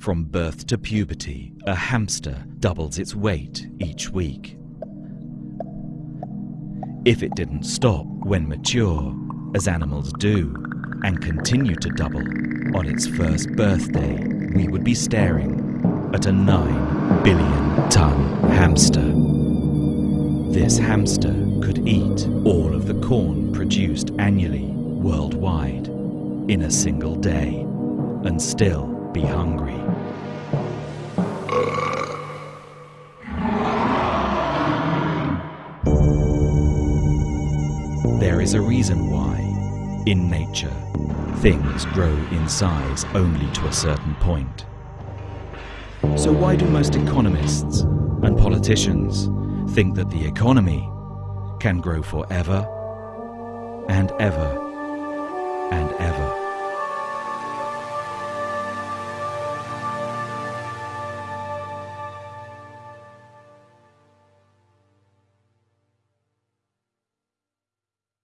From birth to puberty, a hamster doubles its weight each week. If it didn't stop when mature, as animals do, and continue to double, on its first birthday, we would be staring at a 9 billion ton hamster. This hamster could eat all of the corn produced annually worldwide in a single day and still be hungry. There is a reason why, in nature, things grow in size only to a certain point. So why do most economists and politicians think that the economy can grow forever and ever?